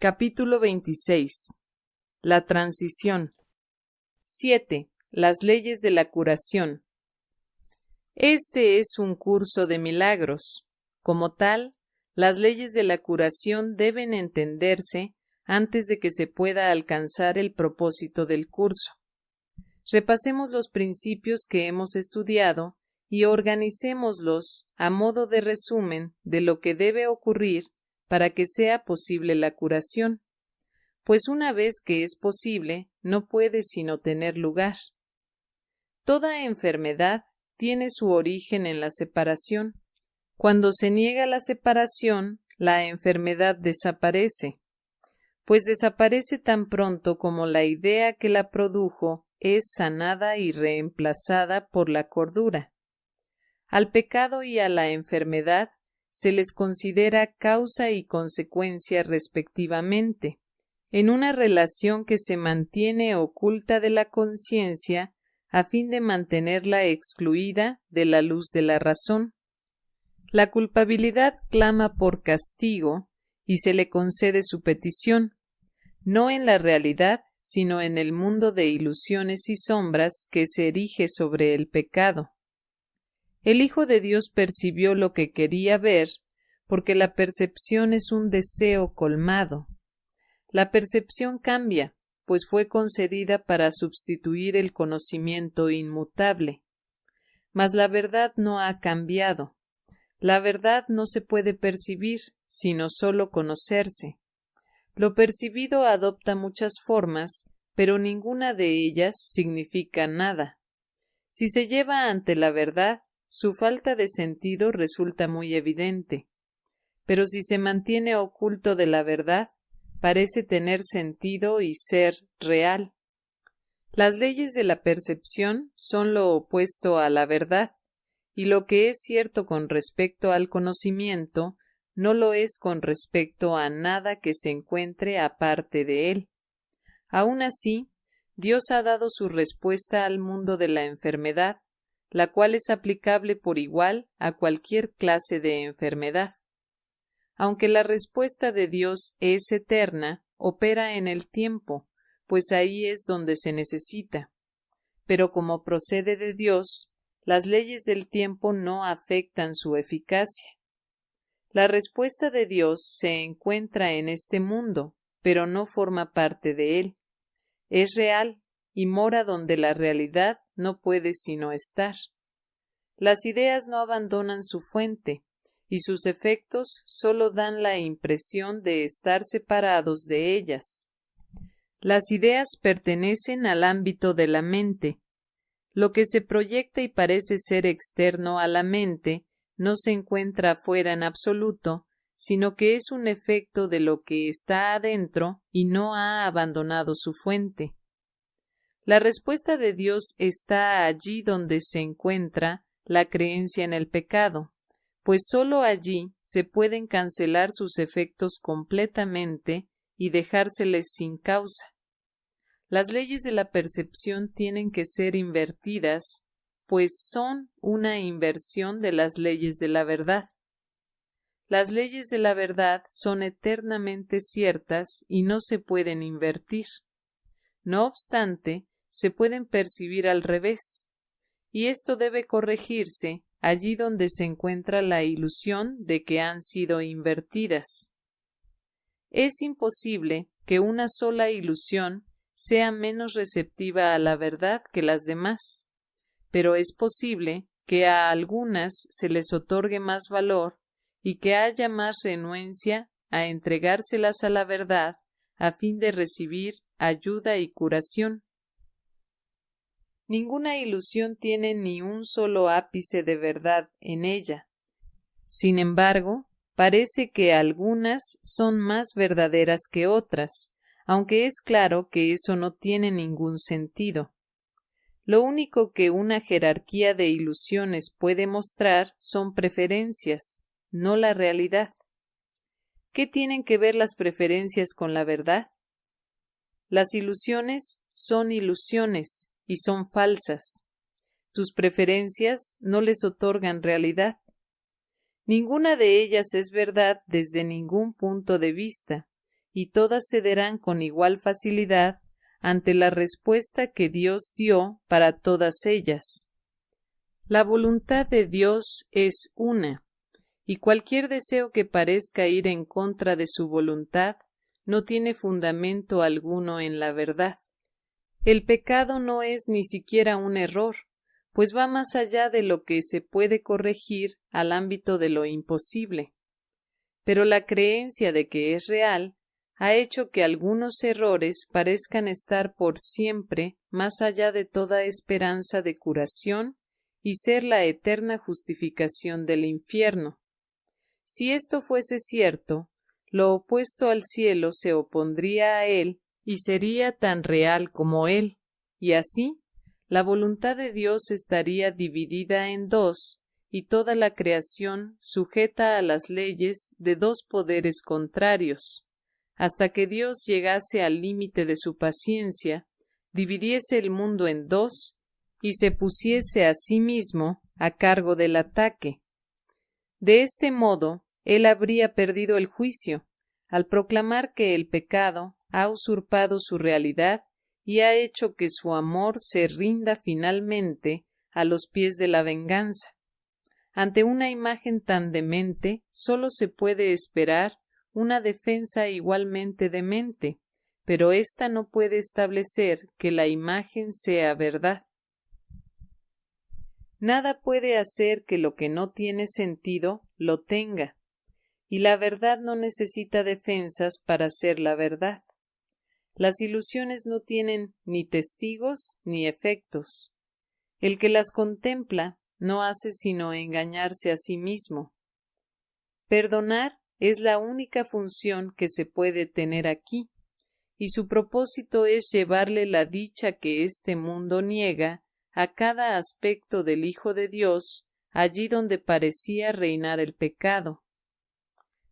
Capítulo 26 La transición 7. Las leyes de la curación. Este es un curso de milagros. Como tal, las leyes de la curación deben entenderse antes de que se pueda alcanzar el propósito del curso. Repasemos los principios que hemos estudiado y organicémoslos a modo de resumen de lo que debe ocurrir para que sea posible la curación, pues una vez que es posible, no puede sino tener lugar. Toda enfermedad tiene su origen en la separación. Cuando se niega la separación, la enfermedad desaparece, pues desaparece tan pronto como la idea que la produjo es sanada y reemplazada por la cordura. Al pecado y a la enfermedad se les considera causa y consecuencia respectivamente, en una relación que se mantiene oculta de la conciencia a fin de mantenerla excluida de la luz de la razón. La culpabilidad clama por castigo y se le concede su petición, no en la realidad, sino en el mundo de ilusiones y sombras que se erige sobre el pecado. El Hijo de Dios percibió lo que quería ver, porque la percepción es un deseo colmado. La percepción cambia, pues fue concedida para sustituir el conocimiento inmutable. Mas la verdad no ha cambiado. La verdad no se puede percibir, sino sólo conocerse. Lo percibido adopta muchas formas, pero ninguna de ellas significa nada. Si se lleva ante la verdad, su falta de sentido resulta muy evidente. Pero si se mantiene oculto de la verdad, parece tener sentido y ser real. Las leyes de la percepción son lo opuesto a la verdad, y lo que es cierto con respecto al conocimiento no lo es con respecto a nada que se encuentre aparte de él. Aun así, Dios ha dado su respuesta al mundo de la enfermedad, la cual es aplicable por igual a cualquier clase de enfermedad. Aunque la respuesta de Dios es eterna, opera en el tiempo, pues ahí es donde se necesita. Pero como procede de Dios, las leyes del tiempo no afectan su eficacia. La respuesta de Dios se encuentra en este mundo, pero no forma parte de él. Es real y mora donde la realidad no puede sino estar. Las ideas no abandonan su fuente, y sus efectos sólo dan la impresión de estar separados de ellas. Las ideas pertenecen al ámbito de la mente. Lo que se proyecta y parece ser externo a la mente no se encuentra afuera en absoluto, sino que es un efecto de lo que está adentro y no ha abandonado su fuente. La respuesta de Dios está allí donde se encuentra la creencia en el pecado, pues sólo allí se pueden cancelar sus efectos completamente y dejárseles sin causa. Las leyes de la percepción tienen que ser invertidas, pues son una inversión de las leyes de la verdad. Las leyes de la verdad son eternamente ciertas y no se pueden invertir. No obstante, se pueden percibir al revés, y esto debe corregirse allí donde se encuentra la ilusión de que han sido invertidas. Es imposible que una sola ilusión sea menos receptiva a la verdad que las demás, pero es posible que a algunas se les otorgue más valor y que haya más renuencia a entregárselas a la verdad a fin de recibir ayuda y curación. Ninguna ilusión tiene ni un solo ápice de verdad en ella. Sin embargo, parece que algunas son más verdaderas que otras, aunque es claro que eso no tiene ningún sentido. Lo único que una jerarquía de ilusiones puede mostrar son preferencias, no la realidad. ¿Qué tienen que ver las preferencias con la verdad? Las ilusiones son ilusiones, y son falsas. Tus preferencias no les otorgan realidad. Ninguna de ellas es verdad desde ningún punto de vista, y todas cederán con igual facilidad ante la respuesta que Dios dio para todas ellas. La voluntad de Dios es una, y cualquier deseo que parezca ir en contra de su voluntad no tiene fundamento alguno en la verdad. El pecado no es ni siquiera un error, pues va más allá de lo que se puede corregir al ámbito de lo imposible. Pero la creencia de que es real ha hecho que algunos errores parezcan estar por siempre más allá de toda esperanza de curación y ser la eterna justificación del infierno. Si esto fuese cierto, lo opuesto al cielo se opondría a él y sería tan real como él, y así la voluntad de Dios estaría dividida en dos, y toda la creación sujeta a las leyes de dos poderes contrarios hasta que Dios llegase al límite de su paciencia, dividiese el mundo en dos y se pusiese a sí mismo a cargo del ataque. De este modo, él habría perdido el juicio, al proclamar que el pecado ha usurpado su realidad y ha hecho que su amor se rinda finalmente a los pies de la venganza. Ante una imagen tan demente, sólo se puede esperar una defensa igualmente demente, pero ésta no puede establecer que la imagen sea verdad. Nada puede hacer que lo que no tiene sentido lo tenga, y la verdad no necesita defensas para ser la verdad. Las ilusiones no tienen ni testigos ni efectos. El que las contempla no hace sino engañarse a sí mismo. Perdonar es la única función que se puede tener aquí, y su propósito es llevarle la dicha que este mundo niega a cada aspecto del Hijo de Dios allí donde parecía reinar el pecado.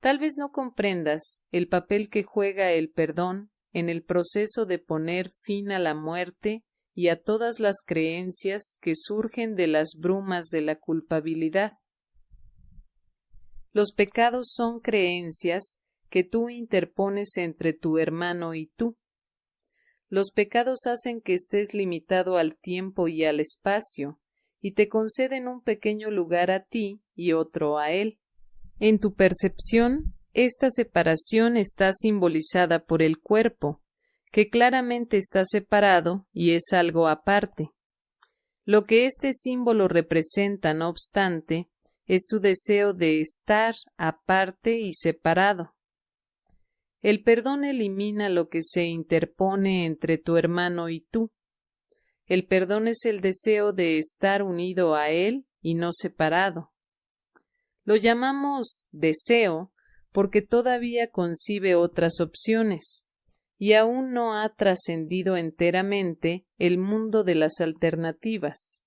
Tal vez no comprendas el papel que juega el perdón en el proceso de poner fin a la muerte y a todas las creencias que surgen de las brumas de la culpabilidad. Los pecados son creencias que tú interpones entre tu hermano y tú. Los pecados hacen que estés limitado al tiempo y al espacio, y te conceden un pequeño lugar a ti y otro a él. En tu percepción, esta separación está simbolizada por el cuerpo, que claramente está separado y es algo aparte. Lo que este símbolo representa, no obstante, es tu deseo de estar aparte y separado. El perdón elimina lo que se interpone entre tu hermano y tú. El perdón es el deseo de estar unido a él y no separado. Lo llamamos deseo porque todavía concibe otras opciones y aún no ha trascendido enteramente el mundo de las alternativas.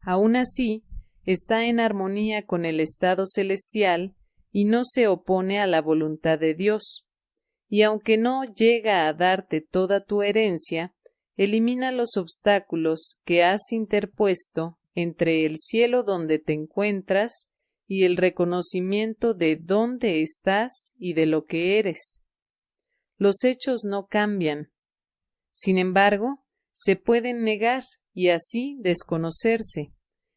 Aun así, está en armonía con el estado celestial y no se opone a la voluntad de Dios. Y aunque no llega a darte toda tu herencia, elimina los obstáculos que has interpuesto entre el cielo donde te encuentras y el reconocimiento de dónde estás y de lo que eres. Los hechos no cambian. Sin embargo, se pueden negar y así desconocerse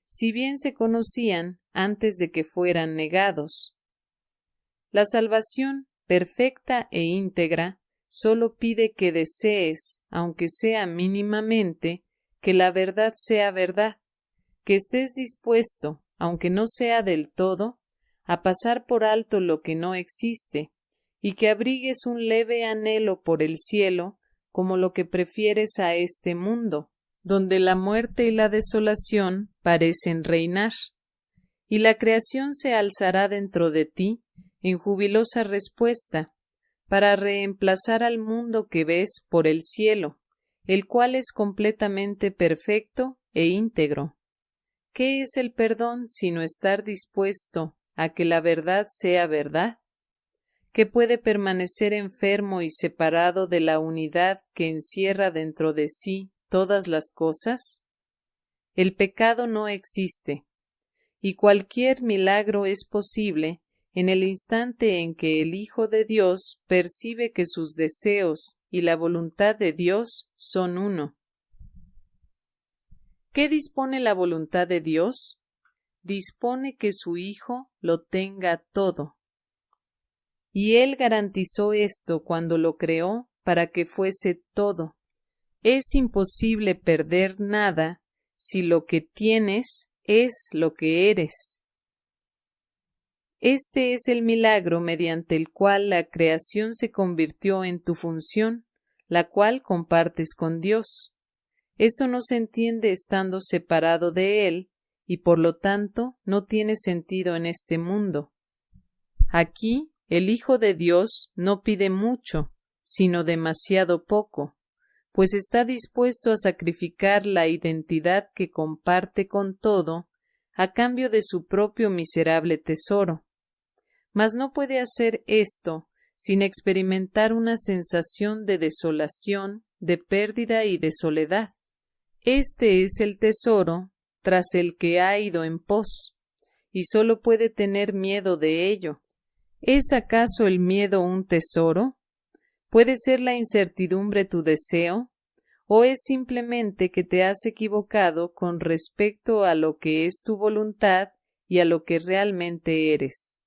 si bien se conocían antes de que fueran negados. La salvación perfecta e íntegra sólo pide que desees, aunque sea mínimamente, que la verdad sea verdad, que estés dispuesto, aunque no sea del todo, a pasar por alto lo que no existe, y que abrigues un leve anhelo por el cielo como lo que prefieres a este mundo, donde la muerte y la desolación parecen reinar, y la creación se alzará dentro de ti en jubilosa respuesta, para reemplazar al mundo que ves por el cielo, el cual es completamente perfecto e íntegro. ¿Qué es el perdón sino estar dispuesto a que la verdad sea verdad? que puede permanecer enfermo y separado de la unidad que encierra dentro de sí todas las cosas? El pecado no existe, y cualquier milagro es posible en el instante en que el Hijo de Dios percibe que sus deseos y la voluntad de Dios son uno. ¿Qué dispone la voluntad de Dios? Dispone que su Hijo lo tenga todo. Y Él garantizó esto cuando lo creó para que fuese todo. Es imposible perder nada si lo que tienes es lo que eres. Este es el milagro mediante el cual la creación se convirtió en tu función, la cual compartes con Dios. Esto no se entiende estando separado de Él, y por lo tanto no tiene sentido en este mundo. Aquí el Hijo de Dios no pide mucho, sino demasiado poco, pues está dispuesto a sacrificar la identidad que comparte con todo a cambio de su propio miserable tesoro. Mas no puede hacer esto sin experimentar una sensación de desolación, de pérdida y de soledad. Este es el tesoro tras el que ha ido en pos, y sólo puede tener miedo de ello. ¿Es acaso el miedo un tesoro? ¿Puede ser la incertidumbre tu deseo? ¿O es simplemente que te has equivocado con respecto a lo que es tu voluntad y a lo que realmente eres?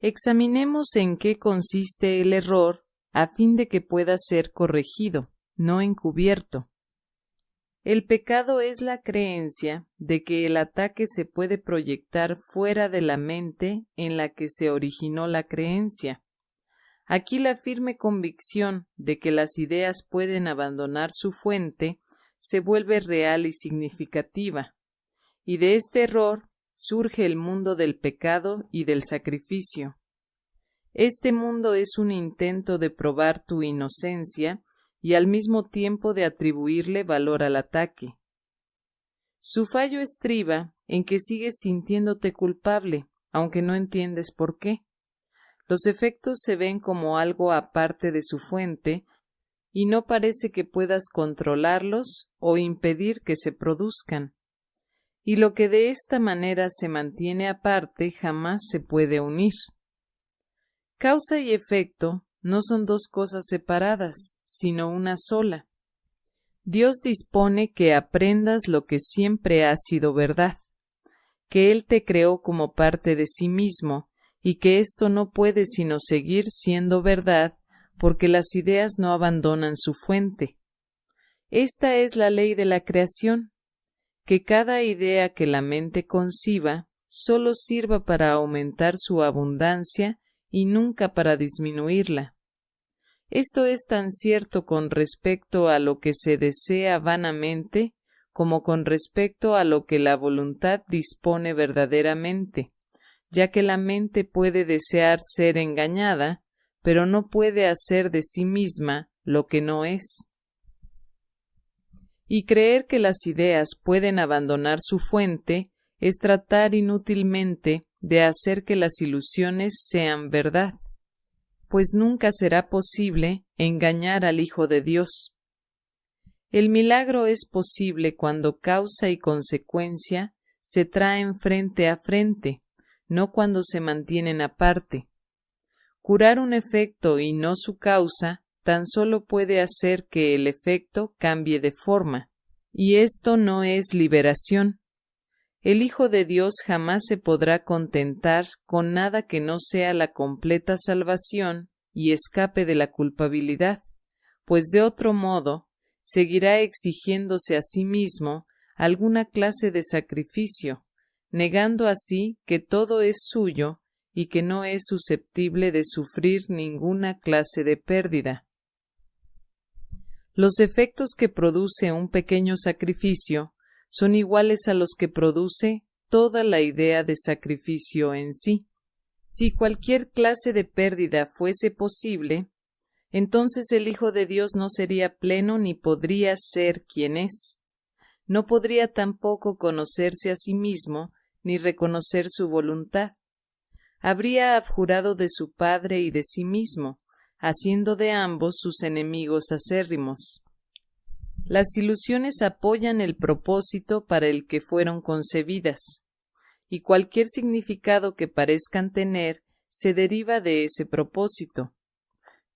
Examinemos en qué consiste el error a fin de que pueda ser corregido, no encubierto. El pecado es la creencia de que el ataque se puede proyectar fuera de la mente en la que se originó la creencia. Aquí la firme convicción de que las ideas pueden abandonar su fuente se vuelve real y significativa, y de este error surge el mundo del pecado y del sacrificio. Este mundo es un intento de probar tu inocencia y al mismo tiempo de atribuirle valor al ataque. Su fallo estriba en que sigues sintiéndote culpable, aunque no entiendes por qué. Los efectos se ven como algo aparte de su fuente y no parece que puedas controlarlos o impedir que se produzcan. Y lo que de esta manera se mantiene aparte jamás se puede unir. Causa y efecto no son dos cosas separadas, sino una sola. Dios dispone que aprendas lo que siempre ha sido verdad, que Él te creó como parte de sí mismo, y que esto no puede sino seguir siendo verdad porque las ideas no abandonan su fuente. Esta es la ley de la creación, que cada idea que la mente conciba sólo sirva para aumentar su abundancia y nunca para disminuirla. Esto es tan cierto con respecto a lo que se desea vanamente como con respecto a lo que la voluntad dispone verdaderamente ya que la mente puede desear ser engañada, pero no puede hacer de sí misma lo que no es. Y creer que las ideas pueden abandonar su fuente es tratar inútilmente de hacer que las ilusiones sean verdad, pues nunca será posible engañar al Hijo de Dios. El milagro es posible cuando causa y consecuencia se traen frente a frente, no cuando se mantienen aparte. Curar un efecto y no su causa tan solo puede hacer que el efecto cambie de forma, y esto no es liberación. El Hijo de Dios jamás se podrá contentar con nada que no sea la completa salvación y escape de la culpabilidad, pues de otro modo seguirá exigiéndose a sí mismo alguna clase de sacrificio, negando así que todo es suyo y que no es susceptible de sufrir ninguna clase de pérdida. Los efectos que produce un pequeño sacrificio son iguales a los que produce toda la idea de sacrificio en sí. Si cualquier clase de pérdida fuese posible, entonces el Hijo de Dios no sería pleno ni podría ser quien es. No podría tampoco conocerse a sí mismo ni reconocer su voluntad. Habría abjurado de su padre y de sí mismo, haciendo de ambos sus enemigos acérrimos. Las ilusiones apoyan el propósito para el que fueron concebidas, y cualquier significado que parezcan tener se deriva de ese propósito.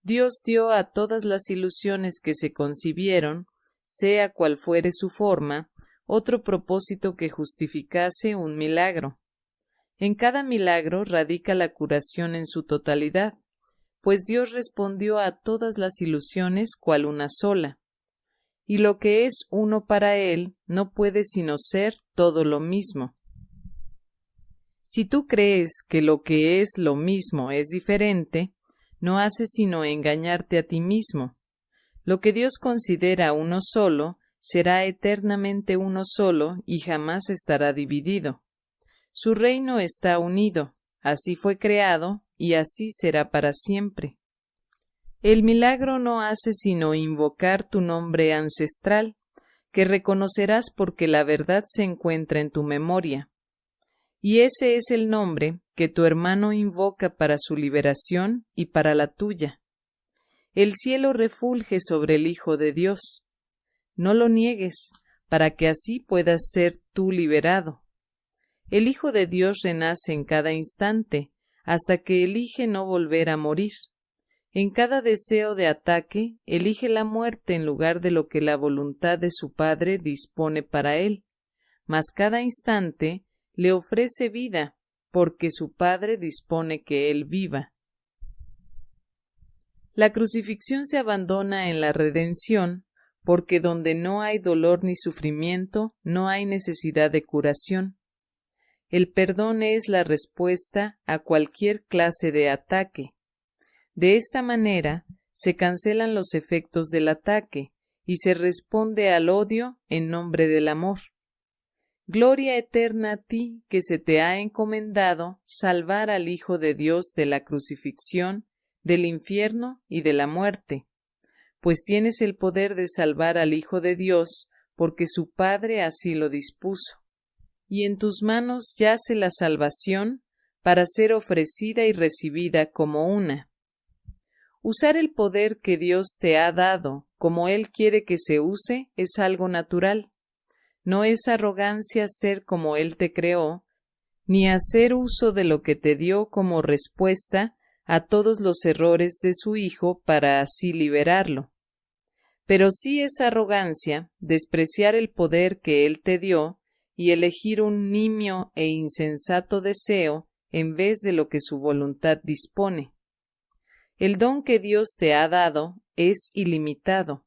Dios dio a todas las ilusiones que se concibieron, sea cual fuere su forma, otro propósito que justificase un milagro. En cada milagro radica la curación en su totalidad, pues Dios respondió a todas las ilusiones cual una sola. Y lo que es uno para Él no puede sino ser todo lo mismo. Si tú crees que lo que es lo mismo es diferente, no haces sino engañarte a ti mismo. Lo que Dios considera uno solo será eternamente uno solo y jamás estará dividido. Su reino está unido, así fue creado y así será para siempre. El milagro no hace sino invocar tu nombre ancestral, que reconocerás porque la verdad se encuentra en tu memoria. Y ese es el nombre que tu hermano invoca para su liberación y para la tuya. El cielo refulge sobre el Hijo de Dios. No lo niegues, para que así puedas ser tú liberado. El Hijo de Dios renace en cada instante, hasta que elige no volver a morir. En cada deseo de ataque, elige la muerte en lugar de lo que la voluntad de su Padre dispone para él. Mas cada instante le ofrece vida, porque su Padre dispone que él viva. La crucifixión se abandona en la redención, porque donde no hay dolor ni sufrimiento, no hay necesidad de curación. El perdón es la respuesta a cualquier clase de ataque. De esta manera, se cancelan los efectos del ataque y se responde al odio en nombre del amor. Gloria eterna a ti que se te ha encomendado salvar al Hijo de Dios de la crucifixión, del infierno y de la muerte, pues tienes el poder de salvar al Hijo de Dios, porque su Padre así lo dispuso. Y en tus manos yace la salvación para ser ofrecida y recibida como una. Usar el poder que Dios te ha dado como Él quiere que se use es algo natural no es arrogancia ser como Él te creó, ni hacer uso de lo que te dio como respuesta a todos los errores de su Hijo para así liberarlo. Pero sí es arrogancia despreciar el poder que Él te dio y elegir un nimio e insensato deseo en vez de lo que su voluntad dispone. El don que Dios te ha dado es ilimitado,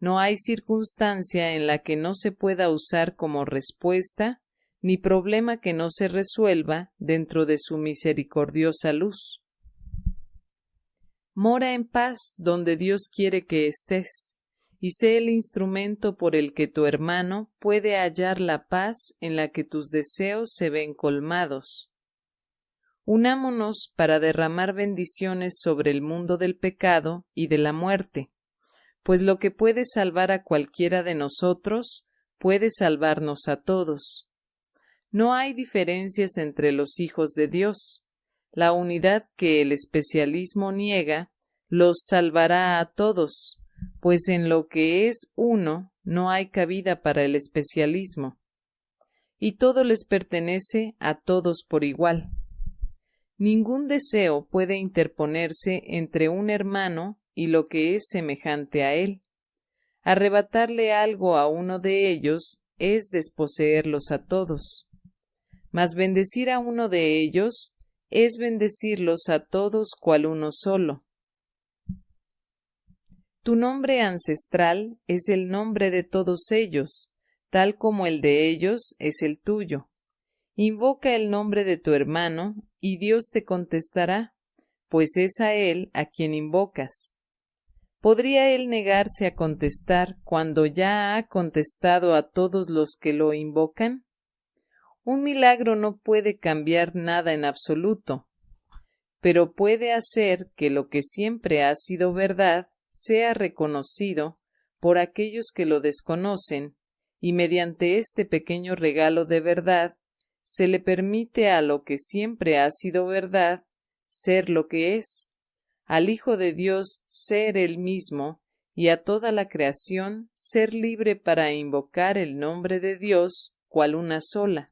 no hay circunstancia en la que no se pueda usar como respuesta, ni problema que no se resuelva dentro de su misericordiosa luz. Mora en paz donde Dios quiere que estés, y sé el instrumento por el que tu hermano puede hallar la paz en la que tus deseos se ven colmados. Unámonos para derramar bendiciones sobre el mundo del pecado y de la muerte, pues lo que puede salvar a cualquiera de nosotros puede salvarnos a todos. No hay diferencias entre los hijos de Dios. La unidad que el especialismo niega los salvará a todos, pues en lo que es uno no hay cabida para el especialismo. Y todo les pertenece a todos por igual. Ningún deseo puede interponerse entre un hermano y lo que es semejante a él. Arrebatarle algo a uno de ellos es desposeerlos a todos. Mas bendecir a uno de ellos es bendecirlos a todos cual uno solo. Tu nombre ancestral es el nombre de todos ellos, tal como el de ellos es el tuyo. Invoca el nombre de tu hermano, y Dios te contestará, pues es a él a quien invocas. ¿Podría él negarse a contestar cuando ya ha contestado a todos los que lo invocan? Un milagro no puede cambiar nada en absoluto, pero puede hacer que lo que siempre ha sido verdad sea reconocido por aquellos que lo desconocen, y mediante este pequeño regalo de verdad se le permite a lo que siempre ha sido verdad ser lo que es al Hijo de Dios ser el mismo y a toda la creación ser libre para invocar el nombre de Dios cual una sola.